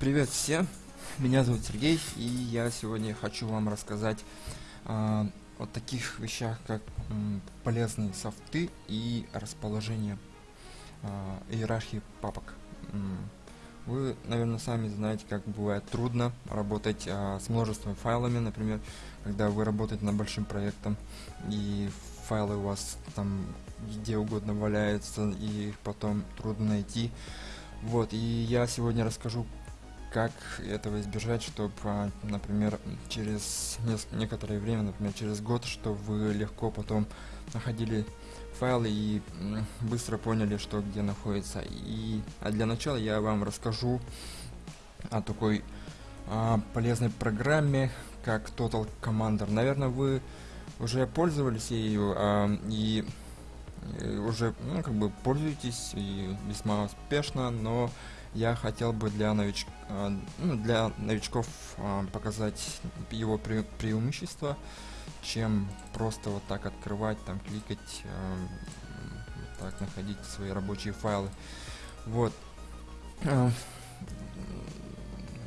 Привет всем, меня зовут Сергей, и я сегодня хочу вам рассказать а, о таких вещах, как м, полезные софты и расположение а, иерархии папок. Вы, наверное, сами знаете, как бывает трудно работать а, с множеством файлами, например, когда вы работаете над большим проектом, и файлы у вас там где угодно валяются, и их потом трудно найти. Вот, и я сегодня расскажу, как этого избежать, чтобы, например, через некоторое время, например, через год, чтобы вы легко потом находили файлы и быстро поняли, что где находится. И а для начала я вам расскажу о такой а, полезной программе, как Total Commander. Наверное, вы уже пользовались ею а, и э, уже ну, как бы пользуетесь и весьма успешно, но я хотел бы для, нович... а, ну, для новичков а, показать его пре- чем просто вот так открывать, там кликать, вот так находить свои рабочие файлы. Вот.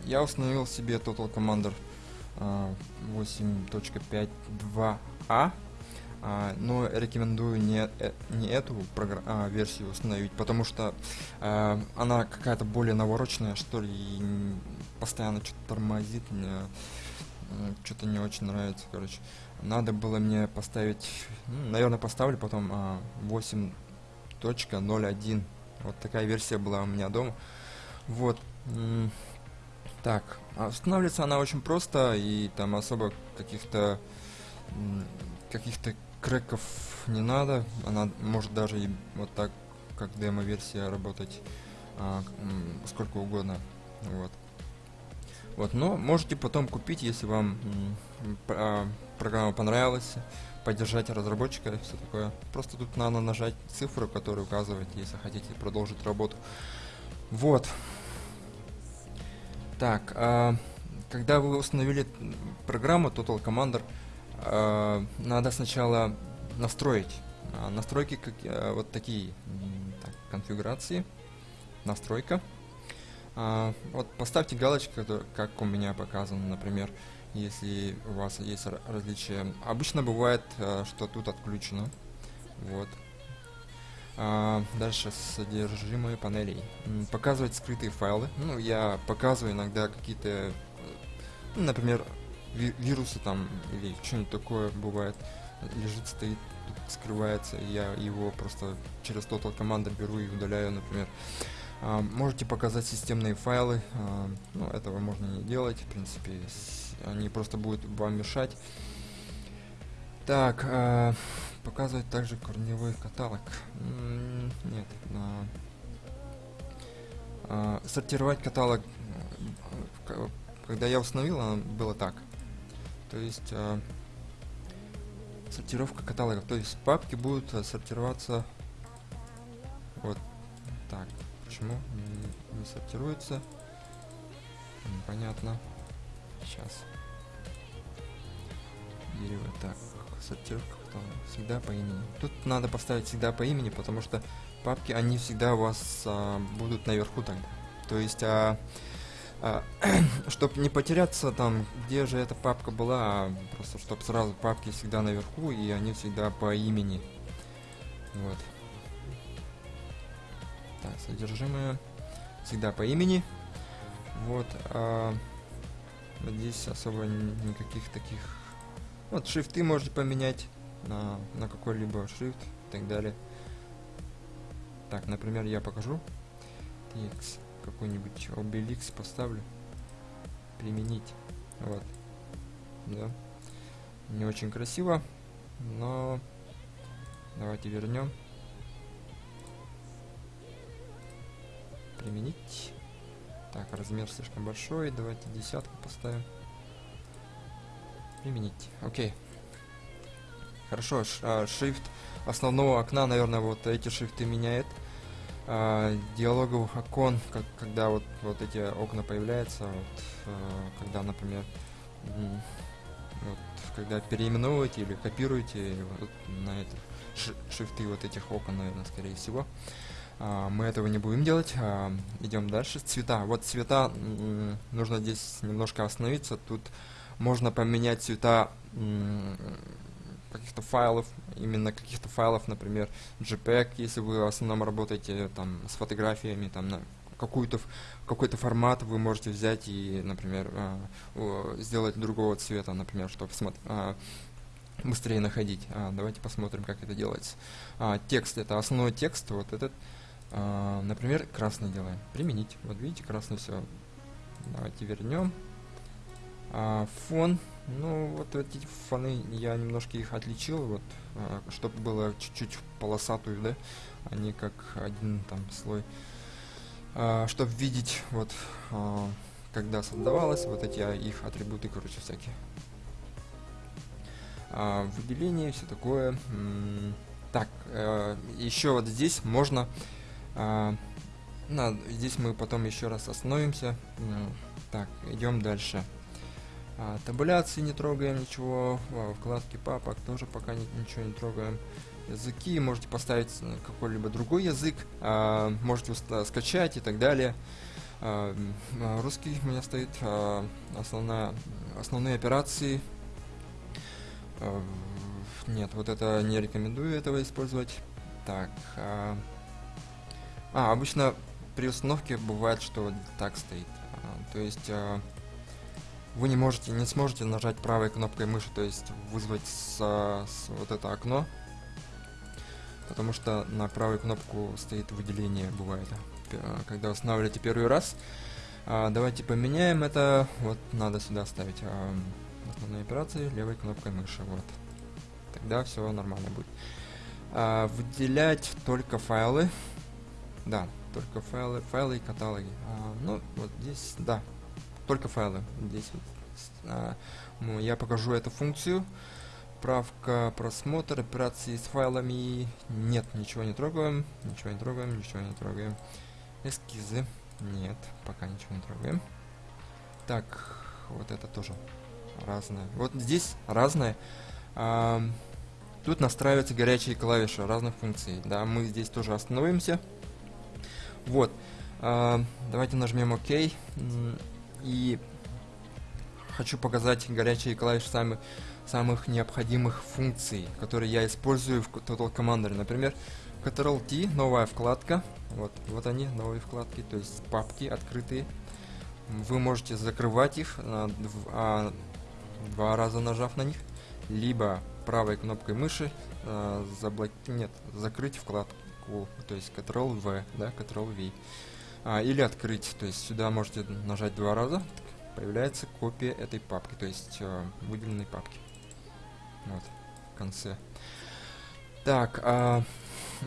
Я установил себе Total Commander а, 8.5.2a, а, но рекомендую не, э, не эту а, версию установить, потому что а, она какая-то более навороченная, что ли, и постоянно что-то тормозит, мне что-то не очень нравится, короче. Надо было мне поставить, ну, наверное, поставлю потом а, 8.01. Вот такая версия была у меня дома. Вот. Так, а устанавливается она очень просто, и там особо каких-то каких-то креков не надо. Она может даже и вот так, как демо-версия, работать а, сколько угодно. Вот. Вот, но можете потом купить, если вам а, программа понравилась, поддержать разработчика и все такое. Просто тут надо нажать цифру, которая указывает, если хотите продолжить работу. Вот. Так, а, когда вы установили программу Total Commander, надо сначала настроить. А, настройки как, а, вот такие. так, конфигурации. Настройка. Вот поставьте галочку, как у меня показано, например, если у вас есть ра- различия. Обычно бывает, что тут отключено. Вот. Дальше содержимое панелей. Показывать скрытые файлы. Ну, я показываю иногда какие-то, э, например, вирусы там или что-нибудь такое бывает. Лежит, стоит, скрывается, и я его просто через Total Commander беру и удаляю, например. А, можете показать системные файлы, а, ну, этого можно не делать, в принципе, они просто будут вам мешать. Так, а, показывать также корневой каталог. Нет, а, а, сортировать каталог. к- Когда я установил, оно было так. То есть а, сортировка каталогов. То есть папки будут а, сортироваться вот так. Почему не, не сортируется? Непонятно. Сейчас. Дерево. Так, сортировка каталога. Всегда по имени. Тут надо поставить всегда по имени, потому что папки, они всегда у вас а, будут наверху тогда. То есть, а, чтобы не потеряться там, где же эта папка была, а просто чтобы сразу папки всегда наверху, и они всегда по имени. Вот. Так, содержимое всегда по имени. Вот. а, здесь особо никаких таких... Вот, шрифты можете поменять на, на какой-либо шрифт и так далее. Так, например, я покажу. TX, какой-нибудь Obelix поставлю. Применить. Вот. Да. Не очень красиво, но давайте вернем. Применить. Так, размер слишком большой, давайте десятку поставим. Применить. Окей. Хорошо, ш- а, шрифт основного окна, наверное, вот эти шрифты меняет. А, диалоговых окон, как, когда вот, вот эти окна появляются, вот, а, когда, например, вот, когда переименовываете или копируете вот на это шрифты вот этих окон, наверное, скорее всего. А, мы этого не будем делать. А, идем дальше. Цвета. Вот цвета нужно здесь немножко остановиться. Тут можно поменять цвета каких-то файлов, именно каких-то файлов, например, JPEG, если вы в основном работаете там с фотографиями, там на какую-то какой-то формат вы можете взять и, например, э, сделать другого цвета, например, чтобы э, быстрее находить. А, давайте посмотрим, как это делается. А, текст это основной текст, вот этот, а, например, красный делаем. Применить. Вот видите, красный все. Давайте вернем. А, фон ну, вот эти фоны, я немножко их отличил, вот, а, чтобы было чуть-чуть полосатую, да, а как один там слой. А, чтобы видеть, вот, когда создавалось, вот эти их атрибуты, короче, всякие. Выделение, все такое. Так, э, еще вот здесь можно... На, здесь мы потом еще раз остановимся. Так, идем дальше. А, табуляции не трогаем ничего, а, вкладки папок тоже пока не, ничего не трогаем. Языки можете поставить какой-либо другой язык, а, можете скачать и так далее. А, а, русский у меня стоит, а, основная, основные операции. А, нет, вот это не рекомендую этого использовать. Так, а, а обычно при установке бывает, что так стоит. А, то есть... А, вы не можете, не сможете нажать правой кнопкой мыши, то есть вызвать с, с вот это окно, потому что на правую кнопку стоит выделение, бывает, когда устанавливаете первый раз. А, давайте поменяем это, вот надо сюда ставить а, основные операции левой кнопкой мыши, вот. Тогда все нормально будет. А, выделять только файлы, да, только файлы, файлы и каталоги. А, ну, вот здесь, да, только файлы. Здесь а, ну, я покажу эту функцию. Правка, просмотр, операции с файлами. Нет, ничего не трогаем. Ничего не трогаем, ничего не трогаем. Эскизы. Нет, пока ничего не трогаем. Так, вот это тоже разное. Вот здесь разное. А, тут настраиваются горячие клавиши разных функций. Да, мы здесь тоже остановимся. Вот. А, давайте нажмем ОК. И хочу показать горячие клавиши самых, самых необходимых функций, которые я использую в Total Commander. Например, Ctrl-T, новая вкладка. Вот, вот они, новые вкладки, то есть папки открытые. Вы можете закрывать их, а, а, два раза нажав на них, либо правой кнопкой мыши а, заблок... нет, закрыть вкладку, то есть Ctrl-V, да, Ctrl-V а, или открыть. То есть сюда можете нажать два раза, появляется копия этой папки, то есть э, выделенной папки. Вот, в конце. Так, а,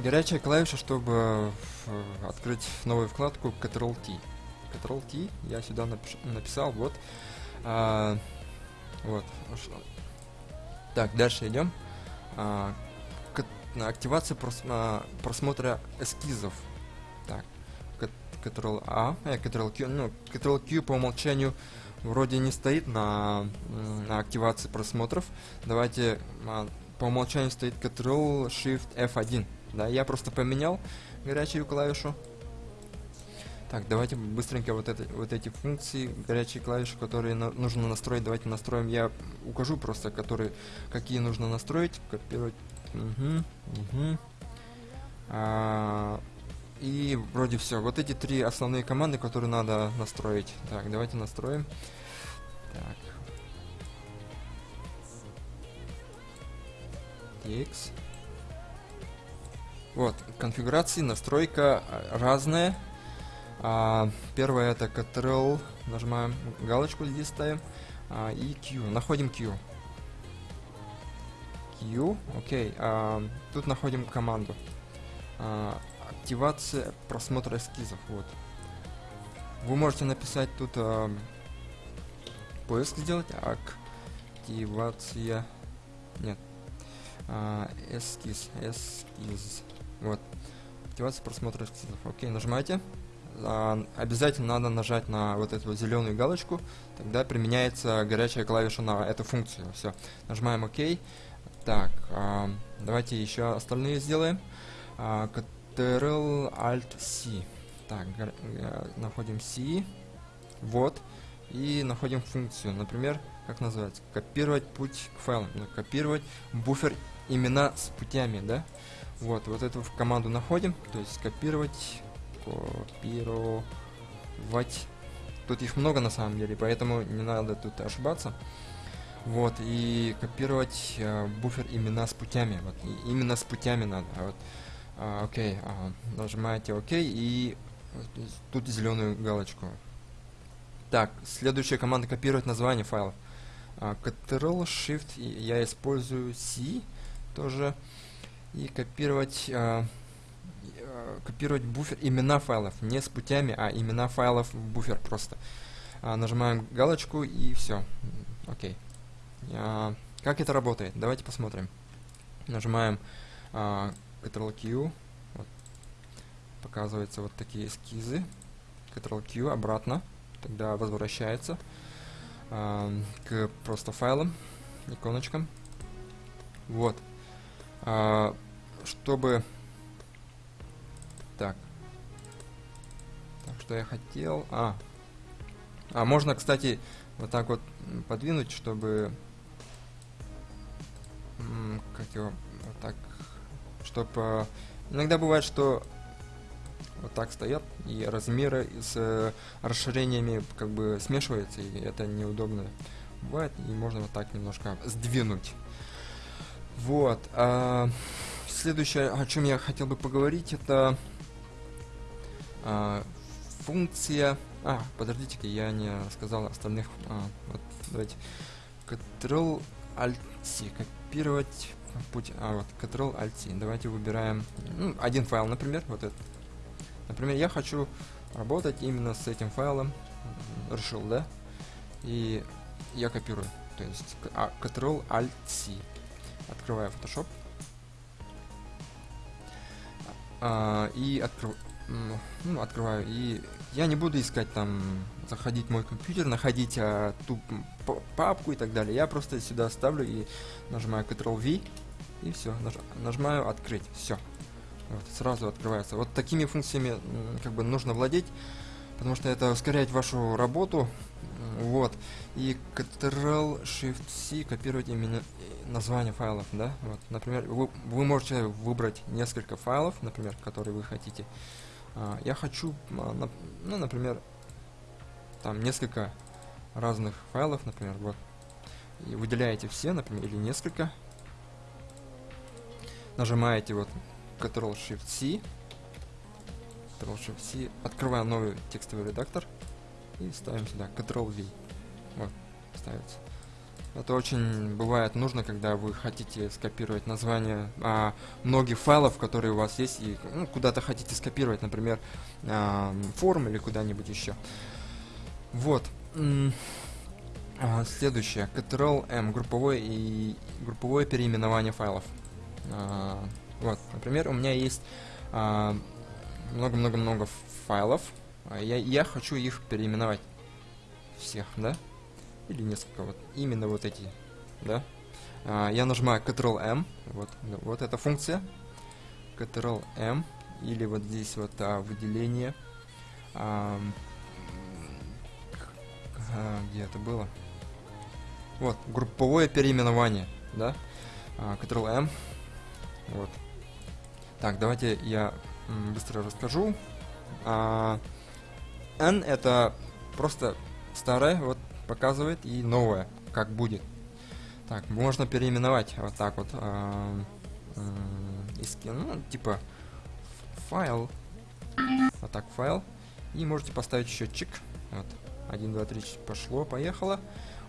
горячая клавиша, чтобы э, открыть новую вкладку Ctrl-T. Ctrl-T я сюда напиш написал, вот. А, вот. Так, дальше идем. А, активация прос просмотра эскизов. Ctrl-A, э, Ctrl-Q, ну, Ctrl-Q по умолчанию вроде не стоит на, на активации просмотров. Давайте, а, по умолчанию стоит Ctrl-Shift-F1. Да, я просто поменял горячую клавишу. Так, давайте быстренько вот, это, вот эти функции, горячие клавиши, которые на, нужно настроить, давайте настроим. Я укажу просто, которые, какие нужно настроить. Копировать. Угу, угу. А, и вроде все. Вот эти три основные команды, которые надо настроить. Так, давайте настроим. Так. TX. Вот, конфигурации, настройка а, разная. А, первое это Ctrl, нажимаем галочку здесь ставим. А, и Q, находим Q. Q, окей. А, тут находим команду. А, активация просмотра эскизов. Вот. Вы можете написать тут э, поиск сделать. Активация. Нет. Э, эскиз. Эскиз. Вот. Активация просмотра эскизов. Окей, нажимайте. А, обязательно надо нажать на вот эту зеленую галочку, тогда применяется горячая клавиша на эту функцию. Все, нажимаем ОК. Так, а, давайте еще остальные сделаем. А, Ctrl-Alt-C. Так, э, находим C. Вот. И находим функцию. Например, как называется? Копировать путь к файлам. Ну, копировать буфер имена с путями, да? Вот, вот эту команду находим. То есть копировать, копировать. Тут их много на самом деле, поэтому не надо тут ошибаться. Вот, и копировать э, буфер имена с путями. Вот, именно с путями надо. Вот, а, окей, а, нажимаете ОК и тут зеленую галочку. Так, следующая команда копировать название файлов. А, Ctrl Shift я использую C тоже и копировать копировать буфер имена файлов не с путями, а имена файлов в буфер просто. Нажимаем галочку и все. Окей. А, как это работает? Давайте посмотрим. Нажимаем Ctrl-Q. Вот. Показываются вот такие эскизы. Ctrl-Q обратно. Тогда возвращается а, к просто файлам, иконочкам. Вот. А, чтобы... Так. Так, что я хотел... А. А, можно, кстати, вот так вот подвинуть, чтобы... Как его... Вот так чтобы... Иногда бывает, что вот так стоят, и размеры с э, расширениями как бы смешиваются, и это неудобно бывает, и можно вот так немножко сдвинуть. Вот. А, следующее, о чем я хотел бы поговорить, это а, функция... А, подождите-ка, я не рассказал остальных. А, вот, давайте. Ctrl-Alt-C. Копировать путь, а вот Ctrl-Alt, давайте выбираем ну, один файл, например, вот этот. Например, я хочу работать именно с этим файлом, решил, да, и я копирую, то есть а, Ctrl-Alt-C, открываю Photoshop, а, и открываю ну, открываю, и я не буду искать там, заходить в мой компьютер, находить а, ту папку и так далее. Я просто сюда ставлю и нажимаю Ctrl-V, и все, наж, нажимаю открыть, все. Вот, сразу открывается. Вот такими функциями как бы нужно владеть, потому что это ускоряет вашу работу. Вот. И Ctrl-Shift-C копировать именно э, название файлов, да? Вот, например, вы, вы можете выбрать несколько файлов, например, которые вы хотите. А, я хочу, а, ну, например, там несколько разных файлов, например, вот. И выделяете все, например, или несколько нажимаете вот Ctrl-Shift-C, Ctrl-Shift-C, открываем новый текстовый редактор и ставим сюда Ctrl-V. Вот, ставится. Это очень бывает нужно, когда вы хотите скопировать название а, многих файлов, которые у вас есть, и ну, куда-то хотите скопировать, например, а, форум или куда-нибудь еще. Вот. А, следующее. Ctrl-M. Групповое и групповое переименование файлов. А, вот, например, у меня есть а, много-много-много файлов. Я, я хочу их переименовать. Всех, да? Или несколько вот. Именно вот эти, да? А, я нажимаю Ctrl-M. Вот, вот эта функция. Ctrl-M. Или вот здесь вот выделение. Где это было? Вот, групповое переименование, да? Ctrl-M. Вот. Так, давайте я быстро расскажу. А, N это просто старое, вот показывает, и новое, как будет. Так, можно переименовать вот так вот. А, а, ну, типа файл. Вот так файл. И можете поставить счетчик. Вот. 1, 2, 3, пошло, поехало.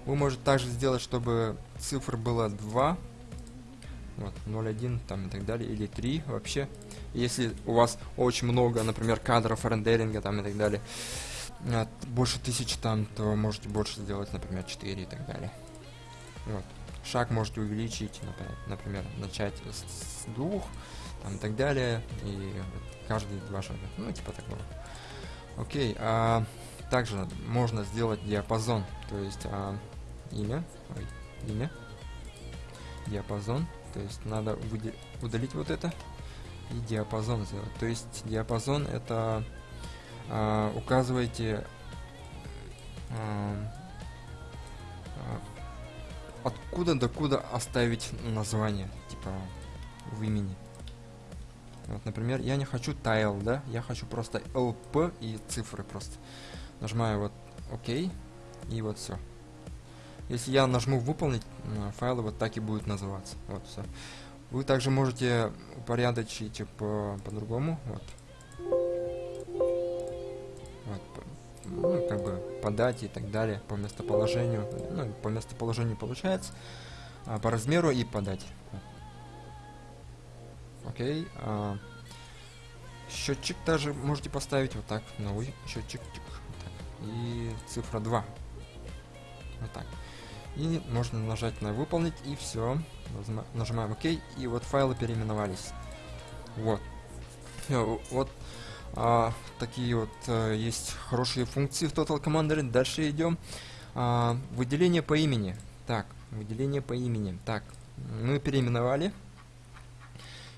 Вы можете также сделать, чтобы цифр было 2 вот, 0.1 там и так далее, или 3 вообще. Если у вас очень много, например, кадров рендеринга там и так далее, больше тысячи там, то можете больше сделать, например, 4 и так далее. Вот. Шаг можете увеличить, например, начать с, с двух, там и так далее, и каждые два шага, ну, типа такого. Окей, а также можно сделать диапазон, то есть а, имя, ой, имя, диапазон, то есть надо удалить вот это. и диапазон сделать. То есть диапазон это э, указываете э, откуда до куда оставить название, типа в имени. Вот, например, я не хочу tile, да, я хочу просто lp и цифры просто. Нажимаю вот ОК, и вот все. Если я нажму выполнить, файлы вот так и будут называться. Вот все. Вы также можете упорядочить по, по-другому. Вот. Вот, по, ну, как бы по дате и так далее, по местоположению. Ну, по местоположению получается, а, по размеру и по дате. Окей. А, счетчик также можете поставить вот так. Новый счетчик. Вот так. И цифра 2. Вот так. И можно нажать на выполнить, и все. Нажимаем ОК, и вот файлы переименовались. Вот. Вот а, такие вот а, есть хорошие функции в Total Commander. Дальше идем. А, выделение по имени. Так, выделение по имени. Так, мы переименовали.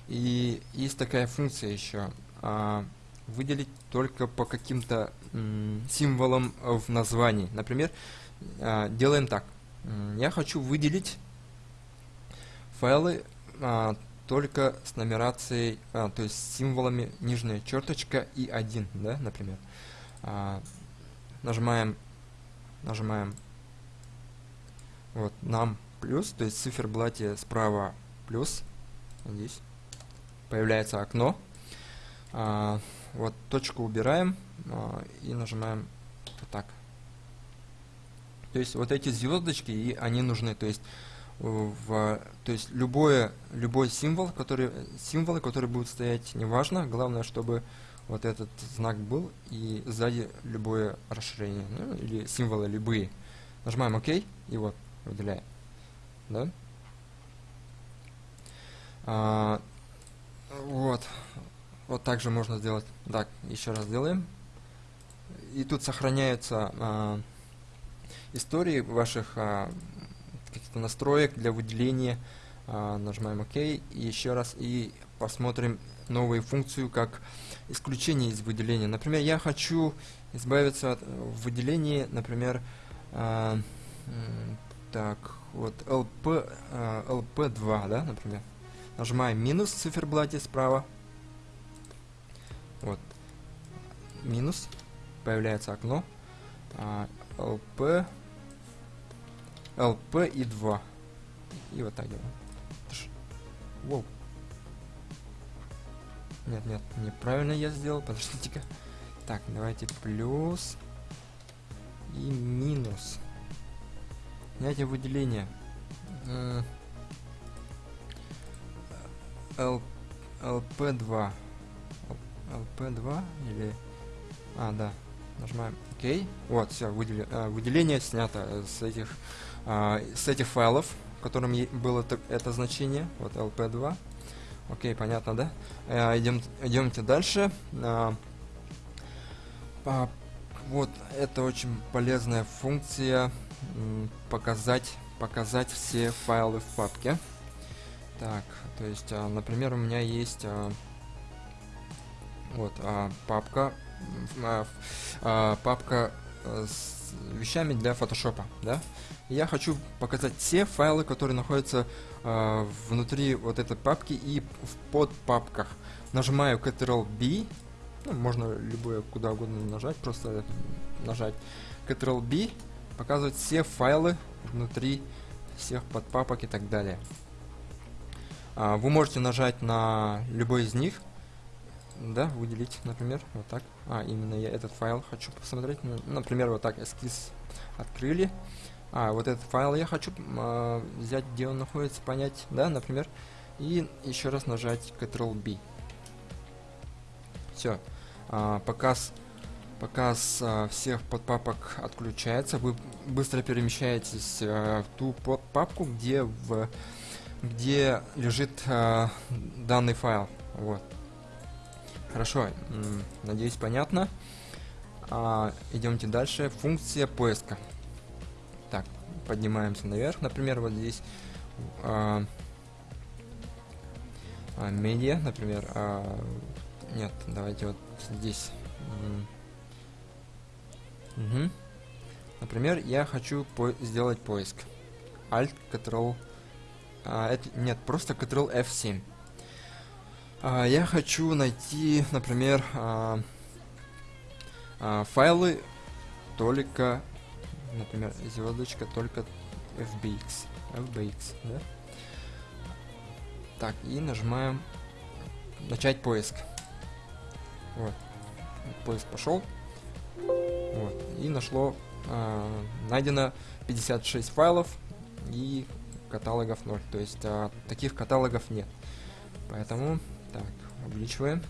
И есть такая функция еще. А, выделить только по каким-то символам в названии. Например, а, делаем так я хочу выделить файлы а, только с нумерацией, а, то есть с символами нижняя черточка и 1, да, например. А, нажимаем, нажимаем вот нам плюс, то есть циферблате справа плюс, здесь появляется окно. А, вот точку убираем а, и нажимаем вот так. То есть вот эти звездочки, и они нужны. То есть, в, то есть любое, любой символ, который, символы, которые будут стоять, неважно. Главное, чтобы вот этот знак был, и сзади любое расширение, ну, или символы любые. Нажимаем ОК, и вот, выделяем. Да? А, вот. Вот так же можно сделать. Так, еще раз делаем. И тут сохраняются а, истории ваших а, каких-то настроек для выделения. А, нажимаем ОК и еще раз и посмотрим новую функцию как исключение из выделения. Например, я хочу избавиться от выделения, например, а, так, вот LP, а, LP2, да, например. Нажимаем минус в циферблате справа. Вот. Минус. Появляется окно. А, LP LP и 2. И вот так делаем. Воу. Нет, нет, неправильно я сделал. Подождите-ка. Так, давайте плюс и минус. Снятие выделения. L, LP2. LP2 или... А, да. Нажимаем ОК. Вот, все, выдели, э, выделение снято с этих а, с этих файлов, в котором было это, значение, вот lp2. Окей, понятно, да? А, идем, идемте дальше. А, а, вот это очень полезная функция показать показать все файлы в папке. Так, то есть, а, например, у меня есть вот папка папка с вещами для фотошопа, да? я хочу показать все файлы, которые находятся э, внутри вот этой папки и в подпапках. Нажимаю Ctrl-B, ну, можно любое куда угодно нажать, просто нажать Ctrl-B, показывать все файлы внутри всех подпапок и так далее. А, вы можете нажать на любой из них, да, выделить, например, вот так. А, именно я этот файл хочу посмотреть. Ну, например, вот так эскиз открыли. А, вот этот файл я хочу э, взять, где он находится, понять, да, например, и еще раз нажать Ctrl-B. Все. А, показ показ а, всех подпапок отключается. Вы быстро перемещаетесь а, в ту папку, где в где лежит а, данный файл. Вот. Хорошо. Надеюсь, понятно. А, идемте дальше. Функция поиска. Так, поднимаемся наверх. Например, вот здесь а, медиа, например, а, нет, давайте вот здесь. Угу. Например, я хочу по сделать поиск. Alt, Ctrl, а, это, нет, просто Ctrl F7. А, я хочу найти, например, а, а, файлы только, например, звездочка только FBX. FBX, да? Так, и нажимаем начать поиск. Вот. Поиск пошел. Вот. И нашло, э, найдено 56 файлов и каталогов 0. То есть э, таких каталогов нет. Поэтому, так, увеличиваем.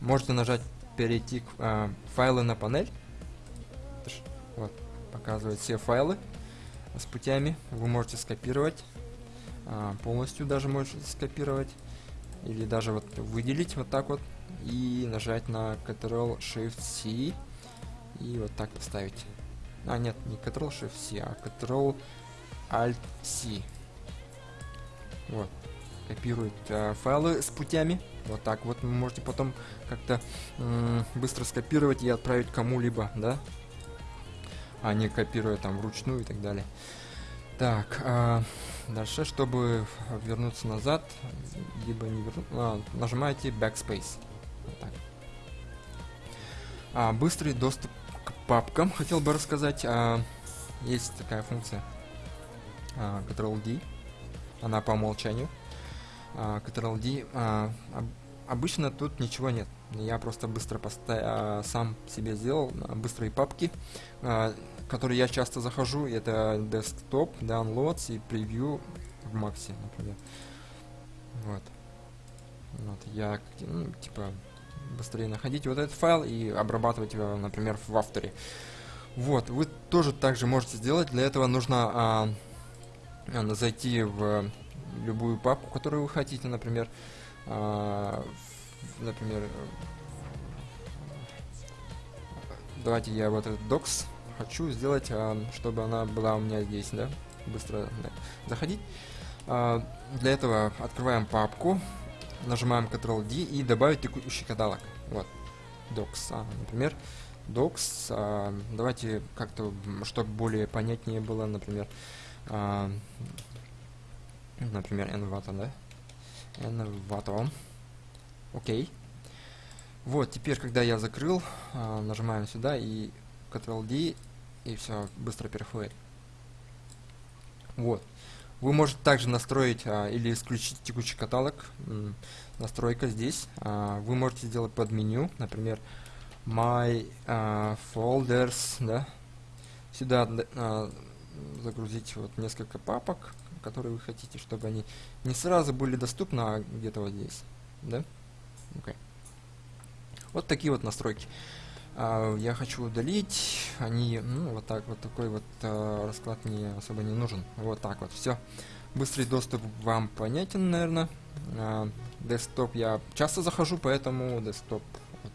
Можете нажать перейти к э, файлы на панель. Вот, показывает все файлы с путями. Вы можете скопировать. Э, полностью даже можете скопировать. Или даже вот выделить вот так вот. И нажать на Ctrl-Shift-C. И вот так вставить. А, нет, не Ctrl-Shift-C, а Ctrl-Alt-C. Вот. Копирует э, файлы с путями. Вот так вот вы можете потом как-то быстро скопировать и отправить кому-либо, да? А не копируя там вручную и так далее. Так, а, дальше, чтобы вернуться назад, либо не вернуться, а, нажимаете Backspace. Вот так. А, быстрый доступ к папкам, хотел бы рассказать. А, есть такая функция а, Ctrl-D, она по умолчанию. А, Ctrl-D, а, обычно тут ничего нет. Я просто быстро а, сам себе сделал быстрые папки, которые я часто захожу. Это desktop, downloads и превью в Максе, например. Вот. Вот, я, ну, типа, быстрее находить вот этот файл и обрабатывать его, например, в авторе. Вот, вы тоже также можете сделать. Для этого нужно а, зайти в любую папку, которую вы хотите, например, а, например, давайте я вот этот docs хочу сделать, а, чтобы она была у меня здесь, да, быстро да, заходить. А, для этого открываем папку, нажимаем Ctrl-D и добавить текущий каталог. Вот, docs, а, например, docs, а, давайте как-то, чтобы более понятнее было, например, а, например, Envato, да? Envato. Окей. Вот, теперь, когда я закрыл, а, нажимаем сюда и Ctrl-D, и все быстро переходит. Вот. Вы можете также настроить а, или исключить текущий каталог. настройка здесь. А, вы можете сделать под меню, например, My а, Folders, да. Сюда а, загрузить вот несколько папок которые вы хотите, чтобы они не сразу были доступны, а где-то вот здесь. Да? Okay. Вот такие вот настройки. Uh, я хочу удалить. Они, ну, вот так, вот такой вот uh, расклад мне особо не нужен. Вот так вот, все. Быстрый доступ вам понятен, наверное. Uh, десктоп я часто захожу, поэтому десктоп. Вот.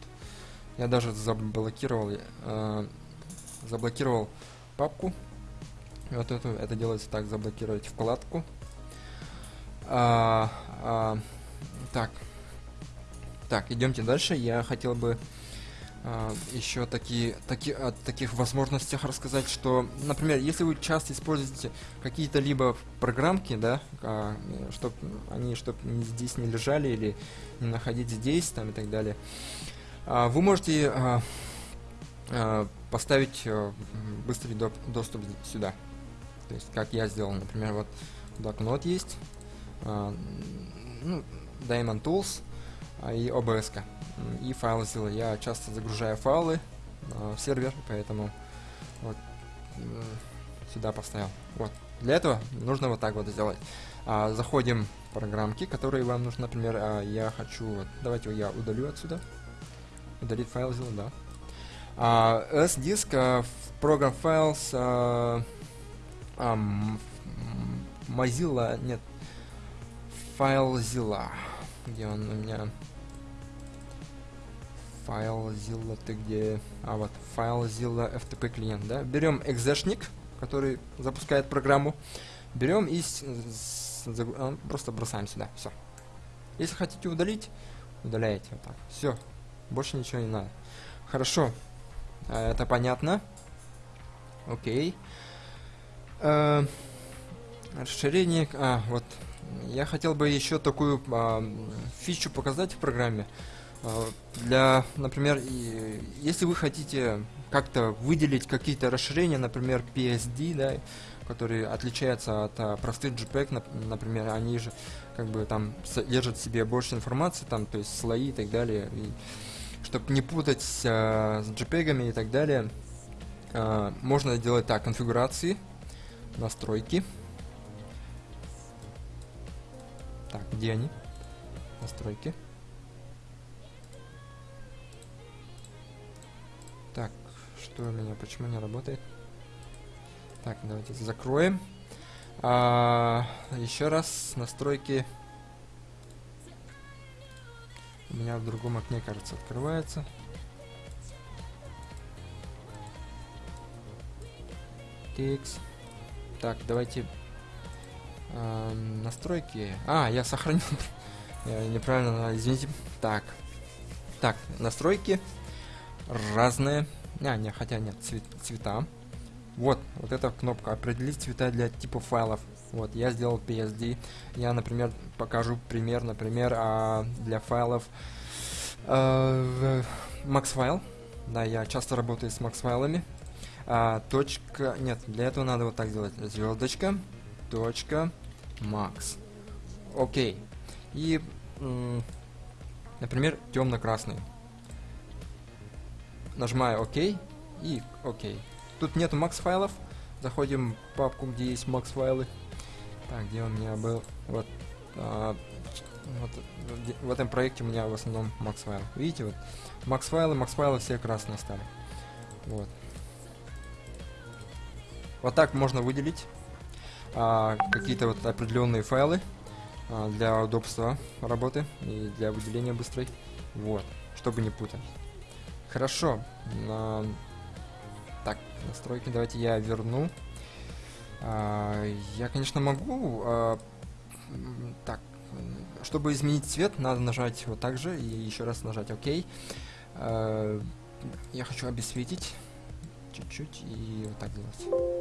Я даже заблокировал, uh, заблокировал папку вот это, это делается так, заблокировать вкладку. А, а, так. Так, идемте дальше. Я хотел бы а, еще такие, таки, о таких возможностях рассказать, что, например, если вы часто используете какие-то либо программки, да, а, чтобы они чтоб здесь не лежали или не находить здесь, там и так далее, а, вы можете а, а, поставить а, быстрый доп доступ сюда. То есть, как я сделал, например, вот блокнот есть, э, ну, Diamond Tools э, и OBS. -ка. И файлы сделал. Я часто загружаю файлы э, в сервер, поэтому вот э, сюда поставил. Вот. Для этого нужно вот так вот сделать. А, заходим в программки, которые вам нужны, например, а, я хочу, вот, давайте я удалю отсюда. Удалить файл сделал, да. А, S-диск, а, Program Files, а, а, Mozilla, нет, FileZilla. Где он у меня? FileZilla, ты где? А вот, FileZilla FTP клиент, да? Берем экзешник, который запускает программу. берем и с- с- загру- а, просто бросаем сюда. Все. Если хотите удалить, удаляете вот так. Все. Больше ничего не надо. Хорошо. А, Это понятно. Окей. Э, Расширение. А, вот. Я хотел бы еще такую м, фичу показать в программе. А, Для, например, и- если вы хотите как-то выделить какие-то расширения, например, PSD, да, которые отличаются от а, простых JPEG, нап- например, они же как бы там содержат в себе больше информации, там, то есть слои и так далее. И чтобы не путать а, с JPEG и так далее, а, можно сделать так, конфигурации, настройки. Так, где они? Настройки. Так, что у меня, почему не работает? Так, давайте закроем. А, еще раз, настройки. У меня в другом окне, кажется, открывается. Текс. Так, давайте а, настройки. А, я сохранил. Неправильно, извините. Так. Так, настройки разные. А, не, хотя нет, цвет- цвета. Вот, вот эта кнопка определить цвета для типа файлов. Вот, я сделал PSD. Я, например, покажу пример, например, а, для файлов э, MaxFile. Да, я часто работаю с MaxFайлами. А, точка, нет, для этого надо вот так сделать. Звездочка, точка, Max. Окей. И, например, темно-красный. Нажимаю ОК и ОК. Тут нету макс файлов. Заходим в папку, где есть макс файлы. Так, где у меня был? Вот, а, вот в этом проекте у меня в основном макс файл. Видите, вот макс файлы, макс файлы все красные стали. Вот. Вот так можно выделить а, какие-то вот определенные файлы а, для удобства работы и для выделения быстрой. Вот, чтобы не путать. Хорошо. на- Так, настройки давайте я верну. А, я, конечно, могу. а, так, чтобы изменить цвет, надо нажать вот так же и еще раз нажать ОК. А, я хочу обесцветить чуть-чуть и вот так делать.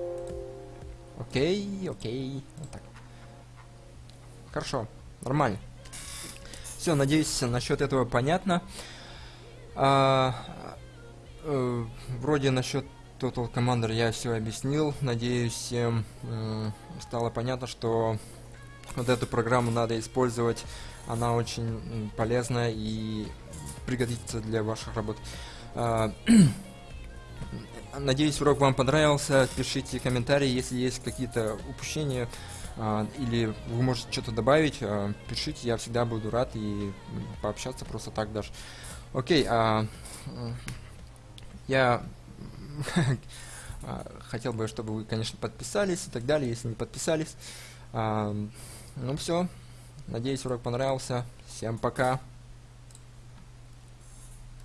Окей, окей, вот так. Хорошо, нормально. Все, надеюсь, насчет этого понятно. А, э, вроде насчет Total Commander я все объяснил. Надеюсь, всем м, стало понятно, что вот эту программу надо использовать. Она очень полезна и пригодится для ваших работ. Надеюсь, урок вам понравился. Пишите комментарии, если есть какие-то упущения а, или вы можете что-то добавить. а, пишите, я всегда буду рад и пообщаться просто так даже. Окей, м, я хотел бы, чтобы вы, конечно, подписались и так далее, если не подписались. Ну все, надеюсь, урок понравился. Всем пока.